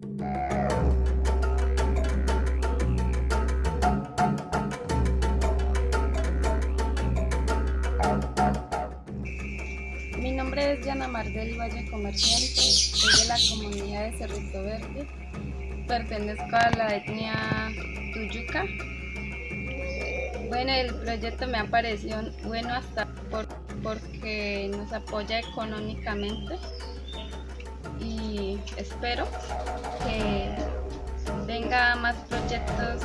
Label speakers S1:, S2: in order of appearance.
S1: Mi nombre es Yana Mardel Valle Comerciante, soy de la comunidad de Cerrito Verde, pertenezco a la etnia Tuyuca. Bueno, el proyecto me ha parecido bueno hasta por, porque nos apoya económicamente espero que venga más proyectos